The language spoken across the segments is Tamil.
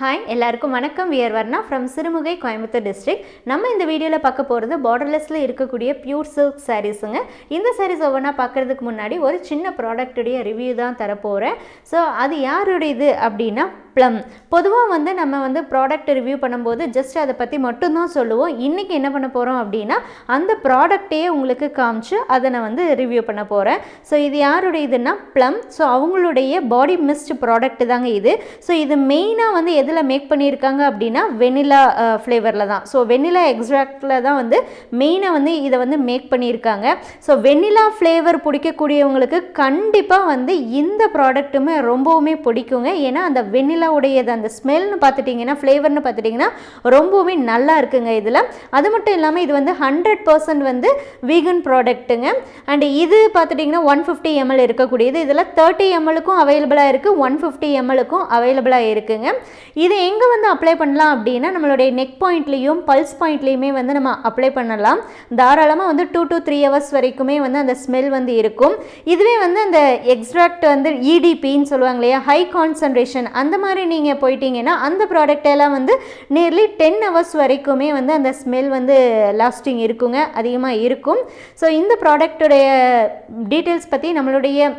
ஹாய் எல்லாருக்கும் வணக்கம். We're Varna from Sirumugai Coimbatore district நம்ம இந்த வீடியோவில் பார்க்க போகிறது பார்டர்லெஸில் இருக்கக்கூடிய பியூர் சில்க் சாரீஸுங்க இந்த சாரீஸ் ஒவ்வொன்றா பார்க்குறதுக்கு முன்னாடி ஒரு சின்ன ப்ராடக்ட்டுடைய ரிவ்யூ தான் தரப்போகிறேன் ஸோ அது யாருடையது அப்படின்னா ப்ளம் பொதுவாக வந்து நம்ம வந்து ப்ராடக்ட் ரிவ்யூ பண்ணும்போது ஜஸ்ட் அதை பற்றி மட்டும்தான் சொல்லுவோம். இன்றைக்கி என்ன பண்ண போகிறோம் அப்படின்னா அந்த ப்ராடக்டையே உங்களுக்கு காமிச்சு அதை நான் வந்து ரிவ்யூ பண்ண போகிறேன் ஸோ இது யாருடைய இதுன்னா ப்ளம் ஸோ அவங்களுடைய பாடி மிஸ்ட் ப்ராடக்ட் தாங்க இது. ஸோ இது மெயினாக வந்து எதில் மேக் பண்ணியிருக்காங்க அப்படின்னா வெனிலா ஃப்ளேவரில் தான். ஸோ வெனிலா எக்ஸாக்டில் தான் வந்து மெயினாக வந்து இதை வந்து மேக் பண்ணியிருக்காங்க. ஸோ வெனிலா ஃப்ளேவர் பிடிக்கக்கூடியவங்களுக்கு கண்டிப்பாக வந்து இந்த ப்ராடக்ட்டுமே ரொம்பவுமே பிடிக்குங்க. ஏன்னா அந்த உடையது. அந்த ஸ்மெல்னு பார்த்துட்டிங்கன்னா ஃப்ளேவர்னு பார்த்துட்டிங்கன்னா ரொம்பவுமே நல்லா இருக்குங்க இதில். அது மட்டும் இல்லாமல் இது வந்து ஹண்ட்ரட் பர்சன்ட் வந்து வீகன் ப்ராடக்ட்டுங்க அண்ட் இது பார்த்துட்டிங்கன்னா ஒன் ஃபிஃப்டி எம்எல் இருக்கக்கூடியது. இதில் தேர்ட்டி எம்எலுக்கும் அவைலபிளாக இருக்குது ஒன் ஃபிஃப்டி எம்எலுக்கும் அவைலபிளாக இருக்குங்க. இது எங்கே வந்து அப்ளை பண்ணலாம் அப்படின்னா நம்மளுடைய நெக் பாயிண்ட்லேயும் பல்ஸ் பாயிண்ட்லேயுமே வந்து நம்ம அப்ளை பண்ணலாம். தாராளமாக வந்து டூ டு த்ரீ ஹவர்ஸ் வரைக்குமே வந்து அந்த ஸ்மெல் வந்து இருக்கும். இதுவே வந்து அந்த எக்ஸ்ட்ராக்ட் வந்து இடிபின்னு சொல்லுவாங்க இல்லையா? ஹை கான்சன்ட்ரேஷன் அந்த மாதிரி நீங்கள் போயிட்டீங்கன்னா அந்த ப்ராடக்டெல்லாம் வந்து நியர்லி டென் ஹவர்ஸ் வரைக்குமே வந்து அந்த ஸ்மெல் வந்து லாஸ்டிங் இருக்குங்க அதிகமாக இருக்கும். ஸோ இந்த ப்ராடக்ட்டுடைய டீட்டெயில்ஸ் பற்றி நம்மளுடைய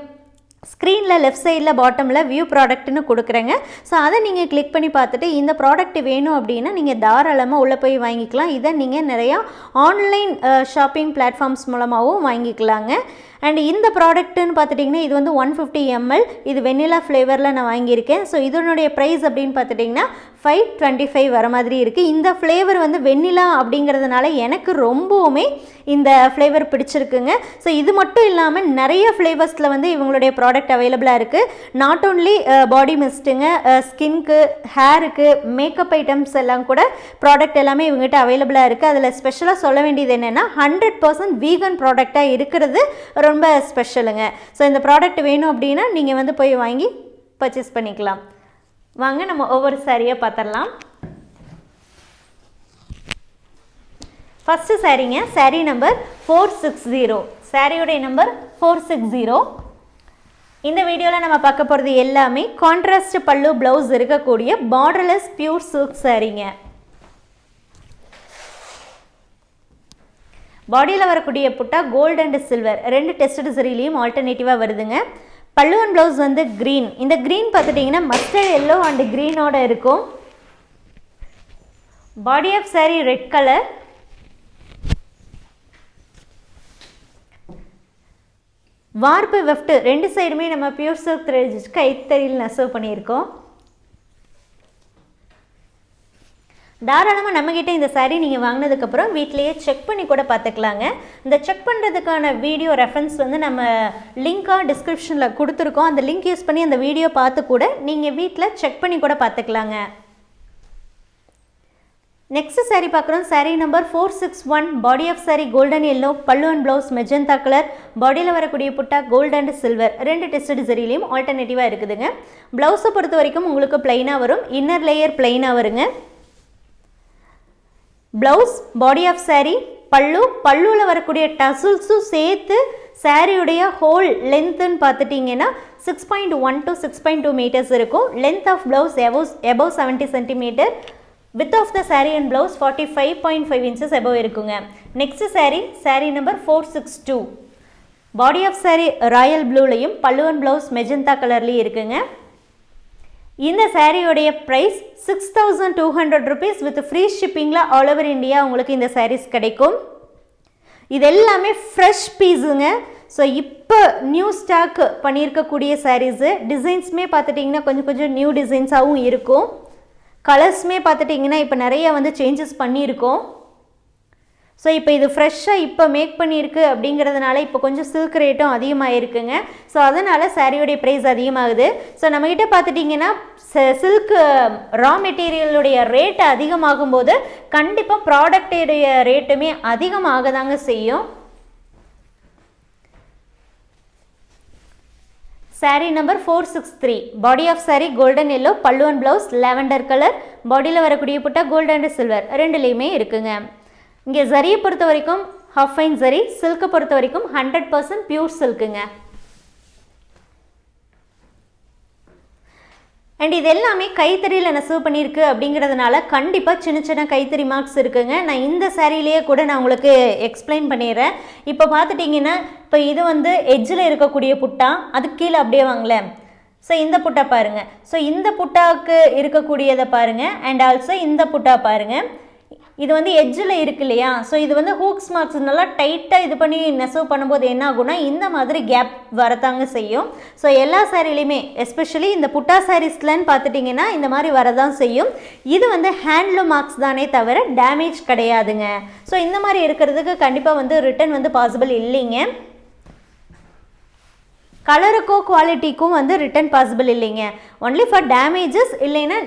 ஸ்க்ரீனில் லெஃப்ட் சைடில் பாட்டமில் வியூ ப்ராடக்ட்னு கொடுக்குறேங்க. ஸோ அதை நீங்கள் கிளிக் பண்ணி பார்த்துட்டு இந்த ப்ராடக்ட் வேணும் அப்படின்னா நீங்கள் தாராளமாக உள்ளே போய் வாங்கிக்கலாம். இதை நீங்கள் நிறையா ஆன்லைன் ஷாப்பிங் பிளாட்ஃபார்ம்ஸ் மூலமாகவும் வாங்கிக்கலாங்க. அண்ட் இந்த ப்ராடக்ட்டுன்னு பார்த்துட்டிங்கன்னா இது வந்து ஒன் ஃபிஃப்டி எம்எல் இது வெண்ணிலா ஃப்ளேவரில் நான் வாங்கியிருக்கேன். ஸோ இதனுடைய ப்ரைஸ் அப்படின்னு பார்த்துட்டிங்கன்னா ஃபைவ் டுவெண்ட்டி ஃபைவ் வர மாதிரி இருக்குது இந்த ஃப்ளேவர் வந்து வெண்ணிலா அப்படிங்கிறதுனால எனக்கு ரொம்பவுமே இந்த ஃப்ளேவர் பிடிச்சிருக்குங்க. ஸோ இது மட்டும் இல்லாமல் நிறைய ஃப்ளேவர்ஸில் வந்து இவங்களுடைய ப்ராடக்ட் அவைலபிளாக இருக்குது நாட் ஓன்லி பாடி மிஸ்ட்டுங்க ஸ்கின்க்கு ஹேருக்கு மேக்கப் ஐட்டம்ஸ் எல்லாம் கூட ப்ராடக்ட் எல்லாமே இவங்ககிட்ட அவைலபிளாக இருக்குது அதில் ஸ்பெஷலாக சொல்ல வேண்டியது என்னென்னா ஹண்ட்ரட் பர்சன்ட் வீகன் ப்ராடக்டாக இருக்கிறது ஒரு ரொம்ப ஸ்பெஷலுங்க ஸோ இந்த ப்ராடக்ட் வேணும் அப்படின்னா நீங்கள் வந்து போய் வாங்கி பர்ச்சேஸ் பண்ணிக்கலாம். வாங்க நம்ம ஒவ்வொரு சாரியாக பார்த்துடலாம் first சாரீங்க sari number four six zero சாரியுடைய நம்பர் ஃபோர் சிக்ஸ் ஜீரோ இந்த வீடியோவில் நம்ம பார்க்க போகிறது எல்லாமே கான்ட்ராஸ்ட் பல்லு ப்ளவுஸ் இருக்கக்கூடிய பார்டர்லெஸ் பியூர் சில்க் சாரீங்க பாடியில் வரக்கூடிய புட்டா கோல்டு அண்ட் சில்வர் ரெண்டு டெஸ்ட் சரிலையும் ஆல்டர்னேட்டிவாக வருதுங்க. பல்லுவன் ப்ளவுஸ் வந்து க்ரீன் இந்த க்ரீன் பார்த்துட்டிங்கன்னா மஸ்டர்ட் எல்லோ அண்ட் க்ரீனோட இருக்கும். Body of sari red colour வார்ப்பு வெஃப்ட் ரெண்டு சைடுமே நம்ம பியூர் சில்க் த்ரெட் கைத்தறியில் நெசவு பண்ணியிருக்கோம். தாராளமாக நம்மக்கிட்ட இந்த சாரீ நீங்கள் வாங்கினதுக்கப்புறம் வீட்லேயே செக் பண்ணி கூட பார்த்துக்கலாங்க. இந்த செக் பண்ணுறதுக்கான வீடியோ ரெஃபரன்ஸ் வந்து நம்ம லிங்காக டிஸ்கிரிப்ஷனில் கொடுத்துருக்கோம். அந்த லிங்க் யூஸ் பண்ணி அந்த வீடியோ பார்த்து கூட நீங்கள் வீட்டில் செக் பண்ணி கூட பார்த்துக்கலாங்க. நெக்ஸ்ட் சாரீ பார்க்குறோம். Sari number four six one body of sari golden yellow பல்லு அண்ட் ப்ளவுஸ் மெஜந்தா கலர் பாடியில் வரக்கூடிய புட்டா கோல்டு அண்ட் சில்வர் ரெண்டு டெஸ்ட் சரிலையும் ஆல்டர்னேட்டிவாக இருக்குதுங்க. ப்ளவுஸை பொறுத்த வரைக்கும் உங்களுக்கு பிளைனாக வரும். இன்னர் லேயர் பிளைனாக வருங்க. ப்ளவுஸ் பாடி ஆஃப் சாரீ பல்லு பல்லுவில் வரக்கூடிய டசுல்ஸும் சேர்த்து சாரியுடைய ஹோல் லென்த்துன்னு பார்த்துட்டிங்கன்னா six point one to six point two metres இருக்கும். Length of blouse above above seventy centimetre with of the saree and blouse forty five point five inches above இருக்குங்க. Next saree saree number four six two body of saree royal ப்ளூலையும் பல்லுவன் ப்ளவுஸ் மெஜந்தா கலர்லேயும் இருக்குங்க. இந்த சாரியோடைய price six thousand two hundred rupees with free ஷிப்பிங்கில் all over India உங்களுக்கு இந்த சாரீஸ் கிடைக்கும். இது எல்லாமே ஃப்ரெஷ் பீஸுங்க ஸோ இப்போ நியூ ஸ்டாக் பண்ணியிருக்கக்கூடிய சாரீஸு டிசைன்ஸுமே பார்த்துட்டிங்கன்னா கொஞ்சம் கொஞ்சம் நியூ டிசைன்ஸாகவும் இருக்கும். கலர்ஸுமே பார்த்துட்டிங்கன்னா இப்போ நிறைய வந்து சேஞ்சஸ் பண்ணியிருக்கோம். ஸோ இப்போ இது ஃப்ரெஷ்ஷாக இப்போ மேக் பண்ணியிருக்கு அப்படிங்கிறதுனால இப்போ கொஞ்சம் சில்க் ரேட்டும் அதிகமாக இருக்குங்க ஸோ அதனால் சாரியோடைய ப்ரைஸ் அதிகமாகுது. ஸோ நம்மக்கிட்ட பார்த்துட்டிங்கன்னா சில்க் ரா மெட்டீரியலுடைய ரேட் அதிகமாகும் போது கண்டிப்பாக ப்ராடக்டுடைய ரேட்டுமே அதிகமாக தாங்க செய்யும். Sari number four six three body of sari golden yellow பல்லுவன் ப்ளவுஸ் லாவெண்டர் கலர் பாடியில் வரக்கூடிய புட்டா கோல்டு அண்ட் சில்வர் ரெண்டுலேயுமே இருக்குங்க. இங்கே ஜரியை பொறுத்த வரைக்கும் ஹாஃப் ஃபைன் ஜரி சில்க்கை பொறுத்த வரைக்கும் ஹண்ட்ரட் பர்சன்ட் பியூர் சில்க்குங்க அண்ட் இது எல்லாமே கைத்தறியில் நெசவு பண்ணியிருக்கு அப்படிங்கிறதுனால கண்டிப்பாக சின்ன சின்ன கைத்தறி மார்க்ஸ் இருக்குங்க. நான் இந்த சேரீலேயே கூட நான் உங்களுக்கு எக்ஸ்பிளைன் பண்ணிடுறேன். இப்போ பார்த்துட்டிங்கன்னா இப்போ இது வந்து எட்ஜில் இருக்கக்கூடிய புட்டா? அதுக்கு கீழே அப்படியே வாங்களேன். ஸோ இந்த புட்டா பாருங்கள் ஸோ இந்த புட்டாவுக்கு இருக்கக்கூடியதை பாருங்கள் அண்ட் ஆல்சோ இந்த புட்டா பாருங்கள் இது வந்து எட்ஜில் இருக்கு இல்லையா? ஸோ இது வந்து ஹூக்ஸ் மார்க்ஸ் நல்லா டைட்டாக இது பண்ணி நெசவு பண்ணும்போது என்ன ஆகும்னா இந்த மாதிரி கேப் வரத்தாங்க செய்யும். ஸோ எல்லா சாரிலையுமே எஸ்பெஷலி இந்த புட்டா சாரீஸ்லன்னு பார்த்துட்டிங்கன்னா இந்த மாதிரி வரதான் செய்யும். இது வந்து ஹேண்ட்லூம் மார்க்ஸ் தானே தவிர டேமேஜ் கிடையாதுங்க. ஸோ இந்த மாதிரி இருக்கிறதுக்கு கண்டிப்பாக வந்து ரிட்டர்ன் வந்து பாசிபிள் இல்லைங்க. கலருக்கோ குவாலிட்டிக்கும் வந்து ரிட்டர்ன் பாசிபிள் இல்லைங்க. ஒன்லி ஃபார் டேமேஜஸ் இல்லைன்னா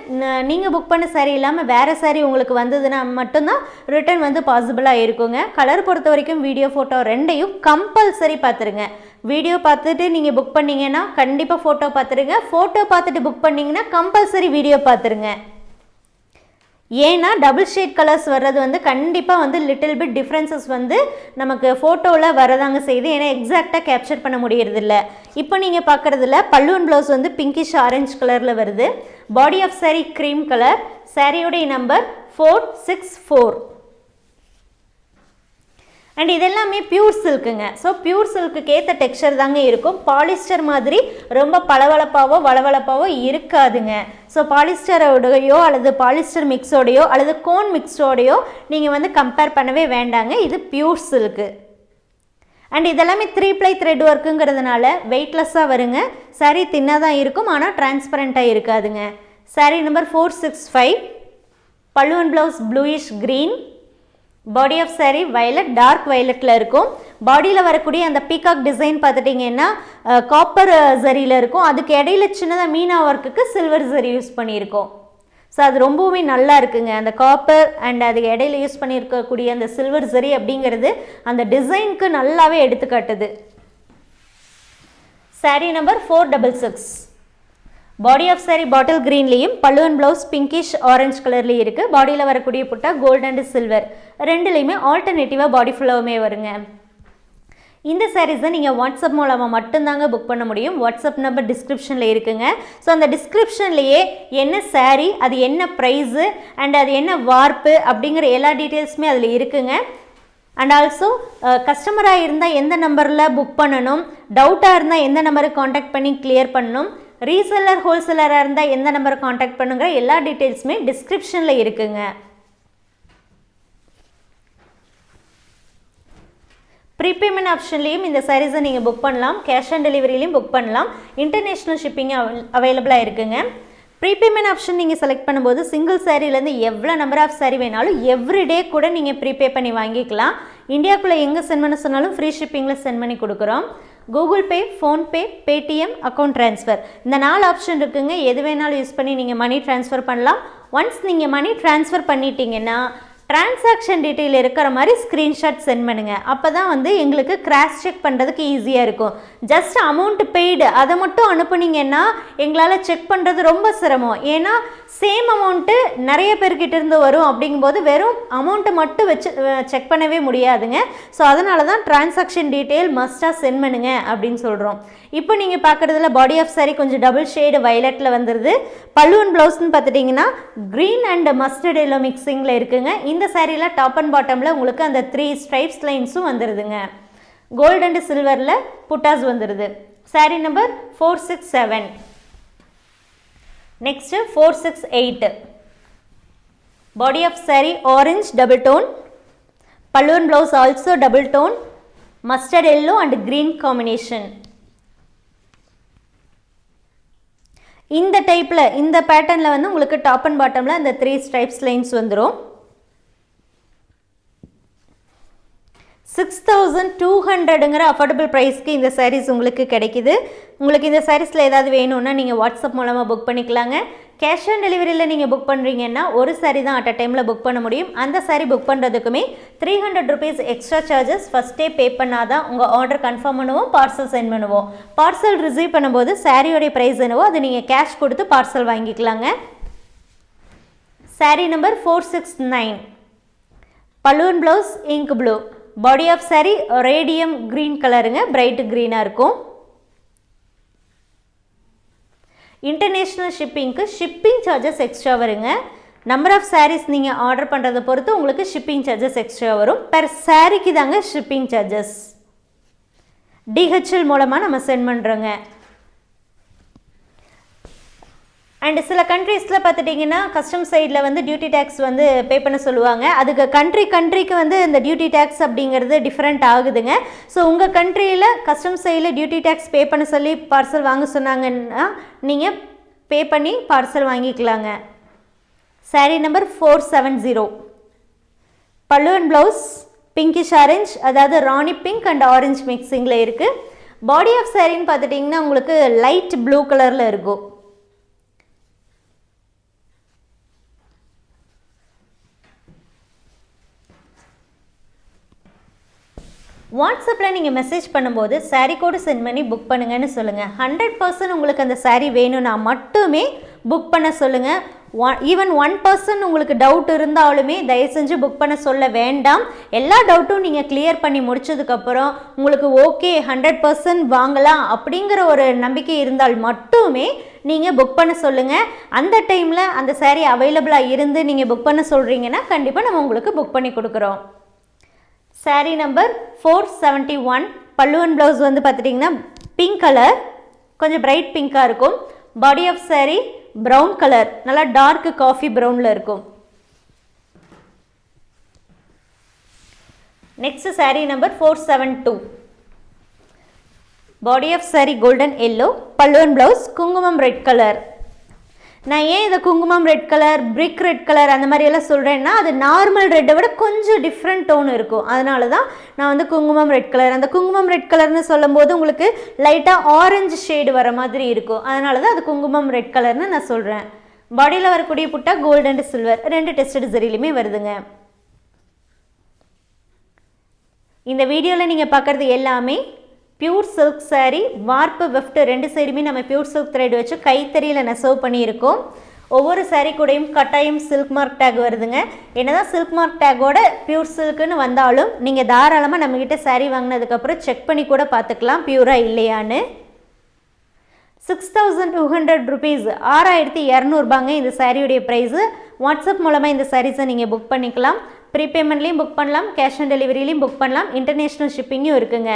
நீங்கள் புக் பண்ண சாரி இல்லாமல் வேறு சாரி உங்களுக்கு வந்ததுன்னா மட்டும்தான் ரிட்டர்ன் வந்து பாசிபிளாக இருக்குங்க. கலர் பொறுத்த வரைக்கும் வீடியோ ஃபோட்டோ ரெண்டையும் கம்பல்சரி பார்த்துருங்க. வீடியோ பார்த்துட்டு நீங்கள் புக் பண்ணிங்கன்னா கண்டிப்பாக ஃபோட்டோ பார்த்துருங்க. ஃபோட்டோ பார்த்துட்டு புக் பண்ணிங்கன்னா கம்பல்சரி வீடியோ பார்த்துருங்க. ஏன்னா டபுள் ஷேட் கலர்ஸ் வர்றது வந்து கண்டிப்பாக வந்து லிட்டில் பிட் டிஃப்ரென்சஸ் வந்து நமக்கு ஃபோட்டோவில் வரதாங்க செய்யுது. ஏன்னா எக்ஸாக்டாக கேப்சர் பண்ண முடியறதில்ல. இப்போ நீங்கள் பார்க்குறதுல பல்லுவன் ப்ளவுஸ் வந்து பிங்கிஷ் ஆரஞ்சு கலரில் வருது. Body of sari cream colour சாரியோடைய number four six four and இதெல்லாமே பியூர் சில்க்குங்க ஸோ பியூர் சில்க்குக்கு ஏற்ற டெக்ஸ்டர் தாங்க இருக்கும். பாலிஸ்டர் மாதிரி ரொம்ப பளவளப்பாவோ வளவளப்பாவோ இருக்காதுங்க. ஸோ பாலிஸ்டரோடையோ அல்லது பாலிஸ்டர் மிக்ஸோடையோ அல்லது கோன் மிக்ஸோடையோ நீங்கள் வந்து கம்பேர் பண்ணவே வேண்டாங்க. இது பியூர் சில்க்கு அண்ட் இதெல்லாமே த்ரீ ப்ளை த்ரெட் ஒர்க்குங்கிறதுனால வெயிட்லெஸ்ஸாக வருங்க. சரி தின்னாக தான் இருக்கும் ஆனால் டிரான்ஸ்பரண்ட்டாக இருக்காதுங்க. Saree number four six five பல்லுவன் blouse bluish green body of saree violet dark வயலட்டில் இருக்கும். பாடியில் வரக்கூடிய அந்த பீகாக் டிசைன் பார்த்துட்டிங்கன்னா காப்பர் ஜரியில் இருக்கும். அதுக்கு இடையில சின்னதாக மீனா ஒர்க்குக்கு சில்வர் ஜரி யூஸ் பண்ணியிருக்கோம். ஸோ அது ரொம்பவுமே நல்லா இருக்குங்க. அந்த காப்பர் அண்ட் அதுக்கு இடையில யூஸ் பண்ணியிருக்கக்கூடிய அந்த சில்வர் ஜரி அப்படிங்கிறது அந்த டிசைனுக்கு நல்லாவே எடுத்துக்காட்டுது. Sari number four double six body of sari bottle க்ரீன்லேயும் பல்லுவன் ப்ளவுஸ் பிங்கிஷ் ஆரஞ்சு கலர்லேயும் இருக்குது பாடியில் வரக்கூடிய புட்டா கோல்டு அண்ட் சில்வர் ரெண்டுலேயுமே ஆல்டர்னேட்டிவாக பாடி ஃபுல்லாகவுமே வருங்க. இந்த சாரீஸை நீங்கள் வாட்ஸ்அப் மூலமாக மட்டும்தாங்க புக் பண்ண முடியும். வாட்ஸ்அப் நம்பர் டிஸ்கிரிப்ஷனில் இருக்குங்க. ஸோ அந்த டிஸ்கிரிப்ஷன்லேயே என்ன சாரீ அது என்ன ப்ரைஸு அண்ட் அது என்ன வார்ப்பு அப்படிங்கிற எல்லா டீட்டெயில்ஸுமே அதில் இருக்குங்க. அண்ட் ஆல்சோ கஸ்டமராக இருந்தால் எந்த நம்பரில் புக் பண்ணணும் டவுட்டாக இருந்தால் எந்த நம்பருக்கு காண்டாக்ட் பண்ணி கிளியர் பண்ணணும் ரீசெல்லர் ஹோல்சேலராக இருந்தால் எந்த நம்பரை காண்டாக்ட் பண்ணுங்கிற எல்லா டீட்டெயில்ஸுமே டிஸ்கிரிப்ஷனில் இருக்குங்க. ப்ரீபேமெண்ட் ஆப்ஷன்லேயும் இந்த சாரீஸை நீங்கள் புக் பண்ணலாம். கேஷ் ஆன் டெலிவரிலையும் புக் பண்ணலாம். இன்டர்நேஷ்னல் ஷிப்பிங் அவைலபிளாக இருக்குங்க. ப்ரீபேமெண்ட் ஆப்ஷன் நீங்கள் செலக்ட் பண்ணும்போது சிங்கிள் சாரீலேருந்து எவ்வளோ நம்பர் ஆஃப் சாரீ வேணாலும் எவ்ரிடே கூட நீங்கள் ப்ரீபே பண்ணி வாங்கிக்கலாம். இந்தியாவுக்குள்ளே எங்கே சென்ட் பண்ண சொன்னாலும் ஃப்ரீ ஷிப்பிங்கில் சென்ட் பண்ணி கொடுக்குறோம். Google Pay PhonePe Paytm account transfer இந்த நாலு ஆப்ஷன் இருக்குங்க. எது வேணாலும் யூஸ் பண்ணி நீங்கள் மணி ட்ரான்ஸ்ஃபர் பண்ணலாம். ஒன்ஸ் நீங்கள் மணி ட்ரான்ஸ்ஃபர் பண்ணிட்டீங்கன்னா டிரான்சாக்ஷன் டீட்டெயில் இருக்கிற மாதிரி ஸ்க்ரீன்ஷாட் சென்ட் பண்ணுங்கள் அப்போ தான் வந்து எங்களுக்கு கிராஸ் செக் பண்ணுறதுக்கு ஈஸியாக இருக்கும். ஜஸ்ட் அமௌண்ட் பெய்டு அதை மட்டும் அனுப்புனீங்கன்னா எங்களால் செக் பண்ணுறது ரொம்ப சிரமம். ஏன்னா சேம் அமௌண்ட்டு நிறைய பேர்கிட்ட இருந்து வரும் அப்படிங்கும்போது வெறும் அமௌண்ட்டை மட்டும் வச்சு செக் பண்ணவே முடியாதுங்க. ஸோ அதனால தான் டிரான்சாக்ஷன் டீட்டெயில் மஸ்ட்டாக சென்ட் பண்ணுங்க அப்படின்னு சொல்கிறோம் இப்போ நீங்கள் பார்க்குறதுல பாடி ஆஃப் சாரி கொஞ்சம் டபுள் ஷேடு வயலட்டில் வந்துடுது பல்லுவன் ப்ளவுஸ்னு பார்த்துட்டிங்கன்னா க்ரீன் அண்ட் மஸ்டர்ட் எல்லோ மிக்சிங்கில் இருக்குங்க. இந்த சாரியில் டாப் அண்ட் பாட்டமில் உங்களுக்கு அந்த த்ரீ ஸ்ட்ரைப்ஸ் லைன்ஸும் வந்துடுதுங்க கோல்டு அண்ட் சில்வரில் புட்டாஸ் வந்துடுது sari number four six seven next four six eight body of sari orange double tone பல்லுவன் blouse also double tone mustard yellow and green combination இந்த டைப்பில் இந்த பேட்டர்னில் வந்து உங்களுக்கு டாப் அண்ட் பாட்டமில் அந்த த்ரீ ஸ்ட்ரைப்ஸ் லைன்ஸ் வந்துடும் சிக்ஸ் தௌசண்ட் டூ ஹண்ட்ரடுங்கிற அஃபோர்டபுள் ப்ரைஸ்க்கு இந்த சாரீஸ் உங்களுக்கு கிடைக்குது. உங்களுக்கு இந்த சாரீஸில் ஏதாவது வேணும்னா நீங்கள் வாட்ஸ்அப் மூலமாக புக் பண்ணிக்கலாங்க. கேஷ் ஆன் டெலிவரியில் நீங்கள் புக் பண்ணுறீங்கன்னா ஒரு சாரி தான் அட் அ டைமில் புக் பண்ண முடியும். அந்த sari book பண்ணுறதுக்குமே three hundred rupees extra charges ஃபஸ்ட்டே பே பண்ணால் தான் உங்கள் ஆர்டர் கன்ஃபார்ம் பண்ணுவோம் பார்சல் சென்ட் பண்ணுவோம். பார்சல் ரிசீவ் பண்ணும்போது சாரியோடைய ப்ரைஸ் என்னவோ அது நீங்கள் கேஷ் கொடுத்து பார்சல் வாங்கிக்கலாங்க. Sari number four six nine balloon blouse ink blue body of sari radium green கலருங்க பிரைட் க்ரீனாக இருக்கும். இன்டர்நேஷ்னல் ஷிப்பிங்க்கு ஷிப்பிங் சார்ஜஸ் எக்ஸ்ட்ரா வருங்க. நம்பர் ஆஃப் சாரீஸ் நீங்கள் ஆர்டர் பண்ணுறதை பொறுத்து உங்களுக்கு ஷிப்பிங் சார்ஜஸ் எக்ஸ்ட்ரா வரும். பெர் சாரீக்கு தாங்க ஷிப்பிங் சார்ஜஸ் டிஹெச்எல் மூலமாக நம்ம சென்ட் பண்ணுறோங்க அண்ட் சில கண்ட்ரீஸில் பார்த்துட்டிங்கன்னா கஸ்டம் சைடில் வந்து டியூட்டி டேக்ஸ் வந்து பே பண்ண சொல்லுவாங்க. அதுக்கு கண்ட்ரி கண்ட்ரிக்கு வந்து இந்த டியூட்டி டேக்ஸ் அப்படிங்கிறது டிஃப்ரெண்ட் ஆகுதுங்க. ஸோ உங்கள் கண்ட்ரியில் கஸ்டம் சைடில் டியூட்டி டேக்ஸ் பே பண்ண சொல்லி பார்சல் வாங்க சொன்னாங்கன்னா நீங்கள் பே பண்ணி பார்சல் வாங்கிக்கலாங்க. Saree number four seven zero pallu and blouse pinkish orange அதாவது ராணி பிங்க் அண்ட் ஆரஞ்ச் மிக்சிங்கில் இருக்குது பாடி ஆஃப் சாரின்னு பார்த்துட்டிங்கன்னா உங்களுக்கு லைட் ப்ளூ கலரில் இருக்கும். வாட்ஸ்அப்பில் நீங்கள் மெசேஜ் பண்ணும்போது சாரீ கோடு சென்ட் பண்ணி புக் பண்ணுங்கன்னு சொல்லுங்கள். ஹண்ட்ரட் பர்சன்ட் உங்களுக்கு அந்த சாரீ வேணும்னா மட்டுமே புக் பண்ண சொல்லுங்கள். ஒன் ஈவன் ஒன் பர்சன்ட் உங்களுக்கு டவுட் இருந்தாலுமே தயவு செஞ்சு புக் பண்ண சொல்ல வேண்டாம். எல்லா டவுட்டும் நீங்கள் கிளியர் பண்ணி முடிச்சதுக்கப்புறம் உங்களுக்கு ஓகே ஹண்ட்ரட் பர்சன்ட் வாங்கலாம் அப்படிங்கிற ஒரு நம்பிக்கை இருந்தால் மட்டுமே நீங்கள் புக் பண்ண சொல்லுங்கள். அந்த டைமில் அந்த சாரீ அவைலபிளாக இருந்து நீங்கள் புக் பண்ண சொல்கிறீங்கன்னா கண்டிப்பாக நம்ம உங்களுக்கு புக் பண்ணி கொடுக்குறோம். Sari number four seventy one பல்லுவன் ப்ளவுஸ் வந்து பார்த்துட்டிங்கன்னா பிங்க் கலர் கொஞ்சம் பிரைட் பிங்க்காக இருக்கும். Body of sari brown colour நல்லா டார்க்கு காஃபி ப்ரௌனில் இருக்கும். Next sari number four seven two body of sari golden yellow பல்லுவன் ப்ளவுஸ் குங்குமம் ரெட் கலர் நான் ஏன் இதை குங்குமம் red colour brick red colour அந்த மாதிரி எல்லாம் சொல்கிறேன்னா அது நார்மல் ரெட்டை விட கொஞ்சம் டிஃப்ரெண்ட் டோன் இருக்கும். அதனால தான் நான் வந்து குங்குமம் ரெட் கலர் அந்த குங்குமம் ரெட் கலர்னு சொல்லும்போது உங்களுக்கு லைட்டாக ஆரஞ்சு ஷேடு வர மாதிரி இருக்கும். அதனால தான் அது குங்குமம் ரெட் கலர்னு நான் சொல்கிறேன் பாடியில் வரக்கூடிய புட்டா கோல்டு அண்ட் சில்வர் ரெண்டு டெஸ்டட் சரியிலுமே வருதுங்க. இந்த வீடியோவில் நீங்கள் பார்க்குறது எல்லாமே பியூர் சில்க் சாரீ வார்ப்பு வெஃப்ட் ரெண்டு சைடுமே நம்ம பியூர் சில்க் த்ரெட் வச்சு கைத்தறியில் நெசவு பண்ணியிருக்கோம். ஒவ்வொரு சாரீ கூடையும் கட்டாயம் சில்க் மார்க் டேக் வருதுங்க. என்னதான் சில்க் மார்க் டேக்கோட பியூர் சில்க்குன்னு வந்தாலும் நீங்கள் தாராளமாக நம்மக்கிட்ட சாரீ வாங்கினதுக்கப்புறம் செக் பண்ணி கூட பார்த்துக்கலாம் பியூராக இல்லையான்னு. Six thousand two hundred rupees ஆறாயிரத்தி இரநூறுபாங்க இந்த சாரியுடைய ப்ரைஸு வாட்ஸ்அப் மூலமாக இந்த சாரீஸை நீங்கள் புக் பண்ணிக்கலாம். ப்ரீபேமெண்ட்லேயும் புக் பண்ணலாம் கேஷ் ஆன் டெலிவரிலையும் புக் பண்ணலாம். இன்டர்நேஷ்னல் ஷிப்பிங்கும் இருக்குங்க.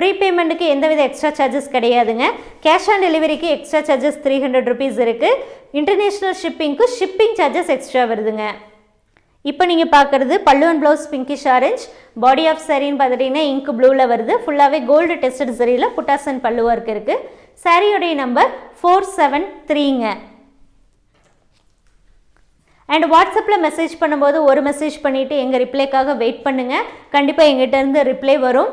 ப்ரீபேமெண்ட்டுக்கு எந்தவித எக்ஸ்ட்ரா சார்ஜஸ் கிடையாதுங்க. கேஷ் ஆன் டெலிவரிக்கு extra charges three hundred rupees இருக்குது இன்டர்நேஷ்னல் ஷிப்பிங்க்கு ஷிப்பிங் சார்ஜஸ் எக்ஸ்ட்ரா வருதுங்க. இப்போ நீங்கள் பார்க்குறது பல்லுவன் blouse pinkish orange body of சாரின்னு பார்த்துட்டிங்கன்னா இங்க் ப்ளூவில் வருது. ஃபுல்லாகவே கோல்டு டெஸ்டட் சரியில் புட்டாசன் பல்லு ஒர்க் இருக்குது சாரியோடைய நம்பர் ஃபோர் செவன் த்ரீங்க அண்ட் வாட்ஸ்அப்பில் மெசேஜ் பண்ணும்போது ஒரு மெசேஜ் பண்ணிவிட்டு எங்கள் ரிப்ளைக்காக வெயிட் பண்ணுங்கள் கண்டிப்பாக எங்கிட்டேருந்து ரிப்ளை வரும்.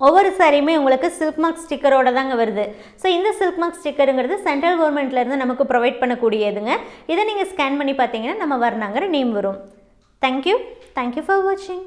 ஒவ்வொரு சாரியுமே உங்களுக்கு சில்க் மார்க் ஸ்டிக்கரோட தாங்க வருது. ஸோ இந்த சில்க் மார்க் ஸ்டிக்கருங்கிறது சென்ட்ரல் கவர்மெண்ட்லேருந்து நமக்கு ப்ரொவைட் பண்ணக்கூடியதுங்க. இதை நீங்கள் ஸ்கேன் பண்ணி பார்த்தீங்கன்னா நம்ம வரணாங்கிற நேம் வரும். Thank you thank you for வாட்சிங்